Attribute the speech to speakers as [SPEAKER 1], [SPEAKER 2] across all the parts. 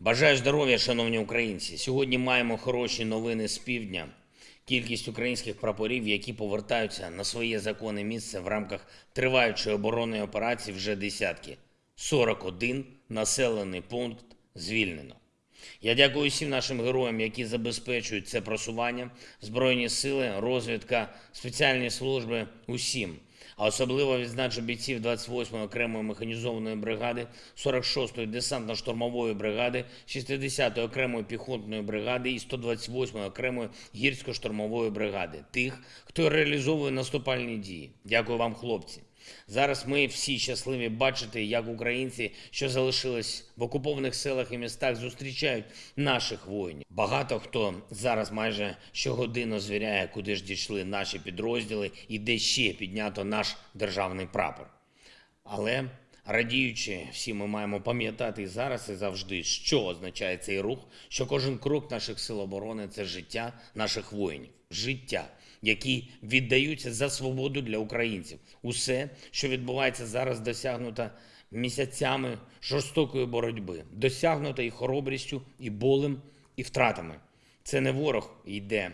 [SPEAKER 1] Бажаю здоров'я, шановні українці. Сьогодні маємо хороші новини з півдня. Кількість українських прапорів, які повертаються на своє законне місце в рамках триваючої оборонної операції, вже десятки. 41 населений пункт звільнено. Я дякую всім нашим героям, які забезпечують це просування, Збройні сили, розвідка, спеціальні служби, усім. А особливо відзначу бійців 28-ї окремої механізованої бригади, 46-ї десантно-штурмової бригади, 60-ї окремої піхотної бригади і 128-ї окремої гірсько-штурмової бригади. Тих, хто реалізовує наступальні дії. Дякую вам, хлопці. Зараз ми всі щасливі бачити, як українці, що залишились в окупованих селах і містах, зустрічають наших воїнів. Багато хто зараз майже щогодину звіряє, куди ж дійшли наші підрозділи і де ще піднято наш державний прапор. Але радіючи, всі ми маємо пам'ятати зараз і завжди, що означає цей рух, що кожен крок наших сил оборони це життя наших воїнів, життя, які віддаються за свободу для українців. Усе, що відбувається зараз, досягнуто місяцями жорстокої боротьби, досягнуто і хоробрістю, і болем, і втратами. Це не ворог йде,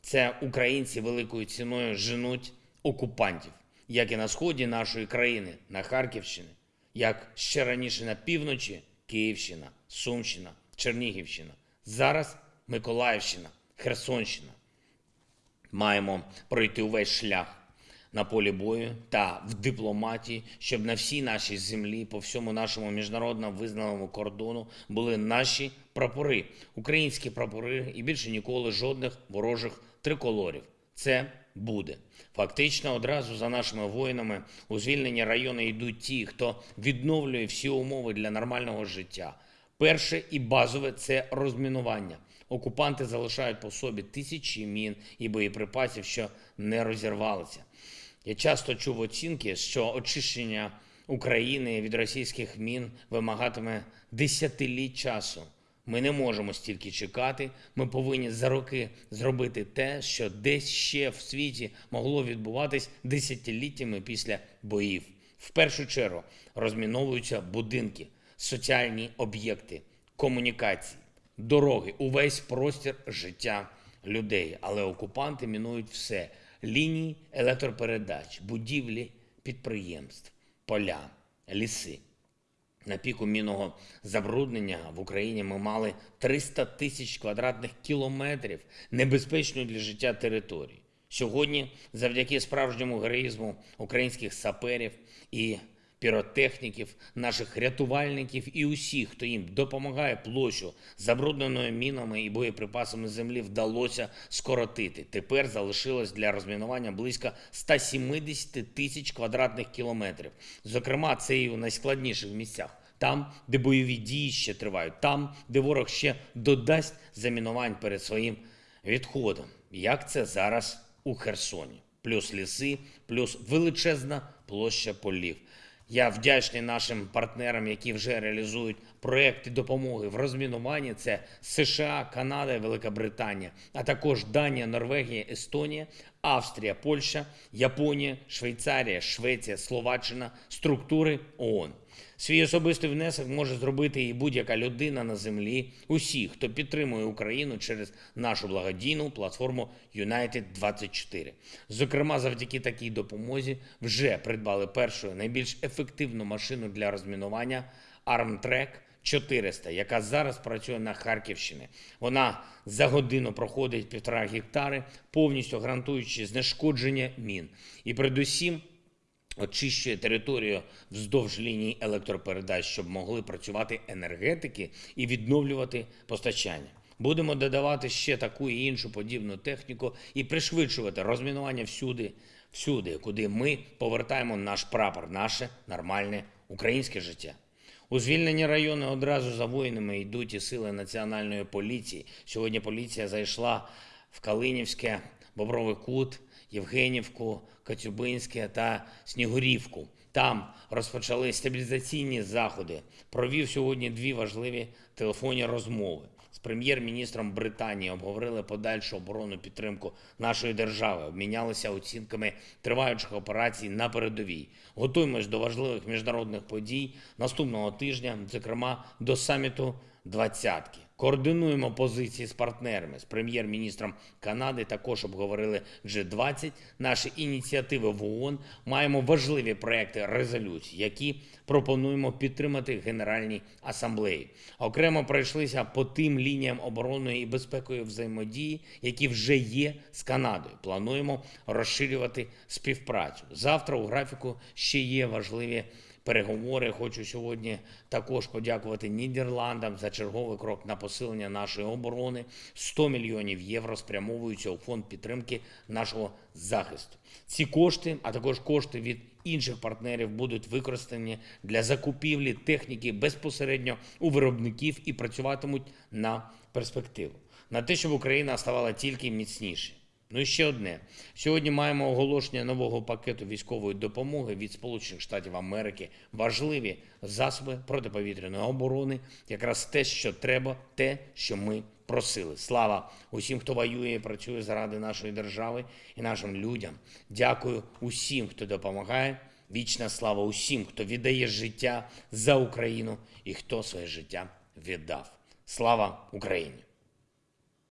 [SPEAKER 1] це українці великою ціною женуть окупантів, як і на сході нашої країни, на Харківщині, як ще раніше на півночі Київщина, Сумщина, Чернігівщина, зараз Миколаївщина, Херсонщина. Маємо пройти увесь шлях на полі бою та в дипломатії, щоб на всій нашій землі, по всьому нашому міжнародно визнаному кордону були наші прапори, українські прапори, і більше ніколи жодних ворожих триколорів. Це буде. Фактично, одразу за нашими воїнами у звільнені райони йдуть ті, хто відновлює всі умови для нормального життя. Перше і базове це розмінування. Окупанти залишають по собі тисячі мін і боєприпасів, що не розірвалися. Я часто чув оцінки, що очищення України від російських мін вимагатиме десятиліть часу. Ми не можемо стільки чекати. Ми повинні за роки зробити те, що десь ще в світі могло відбуватись десятиліттями після боїв. В першу чергу розміновуються будинки, соціальні об'єкти, комунікації, дороги, увесь простір життя людей. Але окупанти мінують все: лінії електропередач, будівлі підприємств, поля, ліси. На піку мінного забруднення в Україні ми мали 300 тисяч квадратних кілометрів небезпечної для життя території. Сьогодні, завдяки справжньому героїзму українських саперів і піротехніків, наших рятувальників і усіх, хто їм допомагає площу забрудненою мінами і боєприпасами землі, вдалося скоротити. Тепер залишилось для розмінування близько 170 тисяч квадратних кілометрів. Зокрема, це і у найскладніших місцях. Там, де бойові дії ще тривають, там, де ворог ще додасть замінувань перед своїм відходом. Як це зараз у Херсоні? Плюс ліси, плюс величезна площа полів. Я вдячний нашим партнерам, які вже реалізують проекти допомоги в розмінуванні. Це США, Канада, Велика Британія, а також Данія, Норвегія, Естонія, Австрія, Польща, Японія, Швейцарія, Швеція, Словаччина, структури ООН. Свій особистий внесок може зробити і будь-яка людина на землі, усі, хто підтримує Україну через нашу благодійну платформу United 24 Зокрема, завдяки такій допомозі вже придбали першу найбільш ефективну машину для розмінування Armtrek 400, яка зараз працює на Харківщині. Вона за годину проходить півтора гектари, повністю гарантуючи знешкодження мін. І передусім очищує територію вздовж ліній електропередач, щоб могли працювати енергетики і відновлювати постачання. Будемо додавати ще таку і іншу подібну техніку і пришвидшувати розмінування всюди, всюди, куди ми повертаємо наш прапор, наше нормальне українське життя. У звільнені райони одразу за воїнами йдуть і сили національної поліції. Сьогодні поліція зайшла в Калинівське, Бобровий Кут, Євгенівку, Кацюбинське та Снігурівку. Там розпочали стабілізаційні заходи. Провів сьогодні дві важливі телефонні розмови. З прем'єр-міністром Британії обговорили подальшу оборонну підтримку нашої держави, обмінялися оцінками триваючих операцій на передовій. Готуємось до важливих міжнародних подій наступного тижня, зокрема до саміту двадцятки. Координуємо позиції з партнерами. З прем'єр-міністром Канади також обговорили G20, наші ініціативи в ООН. Маємо важливі проекти резолюцій, які пропонуємо підтримати Генеральній асамблеї. Окремо пройшлися по тим лініям оборонної і безпекової взаємодії, які вже є з Канадою. Плануємо розширювати співпрацю. Завтра у графіку ще є важливі переговори. Хочу сьогодні також подякувати Нідерландам за черговий крок на посилення нашої оборони. 100 мільйонів євро спрямовуються у фонд підтримки нашого захисту. Ці кошти, а також кошти від інших партнерів, будуть використані для закупівлі техніки безпосередньо у виробників і працюватимуть на перспективу, на те, щоб Україна ставала тільки міцніше. Ну і ще одне. Сьогодні маємо оголошення нового пакету військової допомоги від Сполучених Штатів Америки. Важливі засоби протиповітряної оборони, якраз те, що треба, те, що ми просили. Слава усім, хто воює і працює заради нашої держави і нашим людям. Дякую усім, хто допомагає. Вічна слава усім, хто віддає життя за Україну і хто своє життя віддав. Слава Україні!